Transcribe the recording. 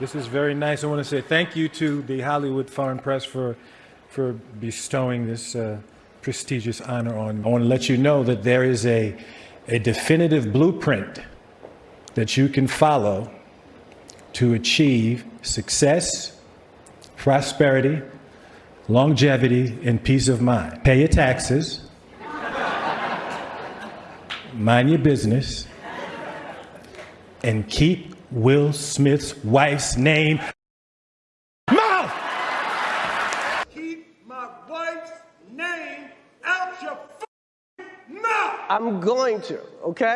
This is very nice. I want to say thank you to the Hollywood Foreign Press for, for bestowing this uh, prestigious honor on. I want to let you know that there is a, a definitive blueprint that you can follow to achieve success, prosperity, longevity, and peace of mind. Pay your taxes, mind your business, and keep Will Smith's wife's name mouth. Keep my wife's name out your f- mouth! I'm going to, okay?